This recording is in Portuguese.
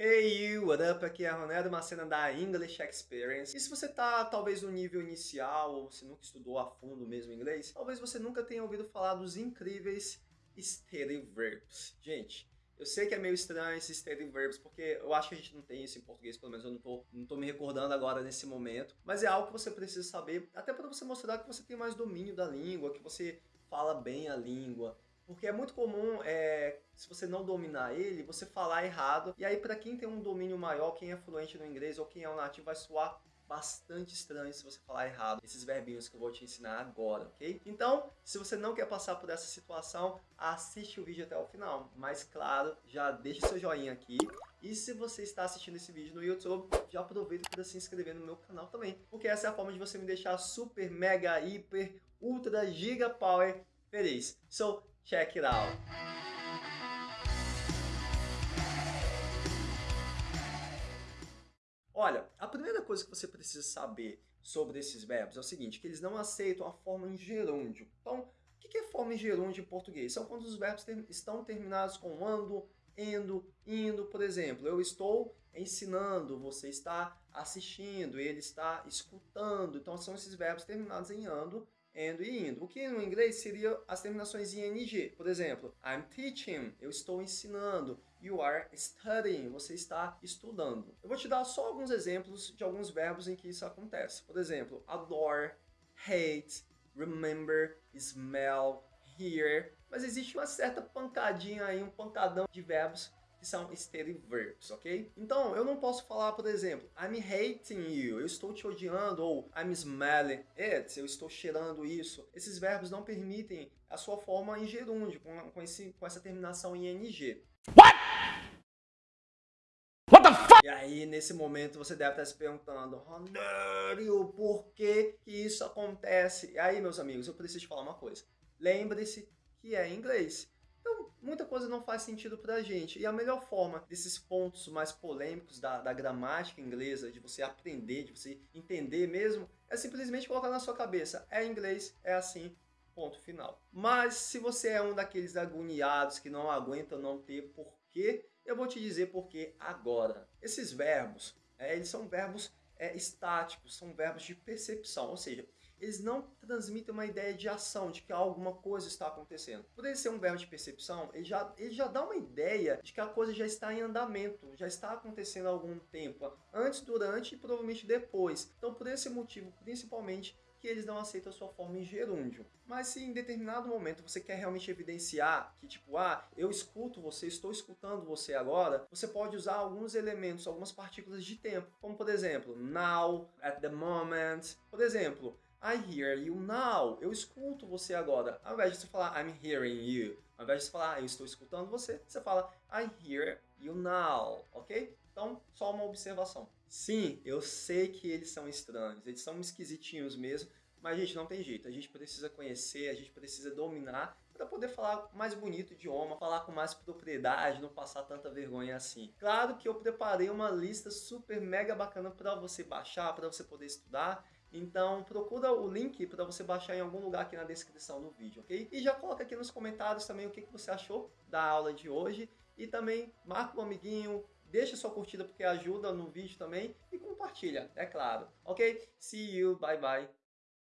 Hey you, what up? Aqui é a Ronaldo Macena da English Experience. E se você tá talvez no nível inicial ou se nunca estudou a fundo mesmo inglês, talvez você nunca tenha ouvido falar dos incríveis steady verbs. Gente, eu sei que é meio estranho esses steady verbs, porque eu acho que a gente não tem isso em português, pelo menos eu não tô, não tô me recordando agora nesse momento. Mas é algo que você precisa saber, até para você mostrar que você tem mais domínio da língua, que você fala bem a língua, porque é muito comum, é, se você não dominar ele, você falar errado. E aí, para quem tem um domínio maior, quem é fluente no inglês ou quem é um nativo, vai soar bastante estranho se você falar errado esses verbinhos que eu vou te ensinar agora, ok? Então, se você não quer passar por essa situação, assiste o vídeo até o final. Mas, claro, já deixa seu joinha aqui. E se você está assistindo esse vídeo no YouTube, já aproveita para se inscrever no meu canal também. Porque essa é a forma de você me deixar super, mega, hiper, ultra, giga power feliz. So, Check it out. Olha, a primeira coisa que você precisa saber sobre esses verbos é o seguinte, que eles não aceitam a forma em gerúndio. Então, o que é forma em gerúndio em português? São quando os verbos ter, estão terminados com ando, endo, indo. Por exemplo, eu estou ensinando, você está assistindo, ele está escutando. Então, são esses verbos terminados em ando and e indo. O que no inglês seria as terminações ing. Por exemplo, I'm teaching, eu estou ensinando. You are studying, você está estudando. Eu vou te dar só alguns exemplos de alguns verbos em que isso acontece. Por exemplo, adore, hate, remember, smell, hear. Mas existe uma certa pancadinha aí, um pancadão de verbos que são steady verbs, ok? Então, eu não posso falar, por exemplo, I'm hating you, eu estou te odiando, ou I'm smelling it, eu estou cheirando isso. Esses verbos não permitem a sua forma em gerúndio, com, com, esse, com essa terminação em ing. What? What the fuck? E aí, nesse momento, você deve estar se perguntando, Ronário, por que, que isso acontece? E aí, meus amigos, eu preciso te falar uma coisa. Lembre-se que é em inglês muita coisa não faz sentido para a gente. E a melhor forma desses pontos mais polêmicos da, da gramática inglesa, de você aprender, de você entender mesmo, é simplesmente colocar na sua cabeça, é inglês, é assim, ponto final. Mas se você é um daqueles agoniados que não aguenta não ter porquê, eu vou te dizer porquê agora. Esses verbos, é, eles são verbos é, estáticos, são verbos de percepção, ou seja, eles não transmitem uma ideia de ação, de que alguma coisa está acontecendo. Por ser um verbo de percepção, ele já, ele já dá uma ideia de que a coisa já está em andamento, já está acontecendo há algum tempo, antes, durante e provavelmente depois. Então, por esse motivo, principalmente, que eles não aceitam a sua forma em gerúndio. Mas se em determinado momento você quer realmente evidenciar que, tipo, ah, eu escuto você, estou escutando você agora, você pode usar alguns elementos, algumas partículas de tempo, como por exemplo, now, at the moment. Por exemplo, I hear you now. Eu escuto você agora. Ao invés de você falar I'm hearing you, ao invés de você falar eu estou escutando você, você fala I hear you now, ok? Então, só uma observação. Sim, eu sei que eles são estranhos, eles são esquisitinhos mesmo, mas gente não tem jeito. A gente precisa conhecer, a gente precisa dominar para poder falar mais bonito o idioma, falar com mais propriedade, não passar tanta vergonha assim. Claro que eu preparei uma lista super mega bacana para você baixar, para você poder estudar. Então procura o link para você baixar em algum lugar aqui na descrição do vídeo, ok? E já coloca aqui nos comentários também o que, que você achou da aula de hoje. E também marca um amiguinho, deixa sua curtida porque ajuda no vídeo também. E compartilha, é claro. Ok? See you, bye bye.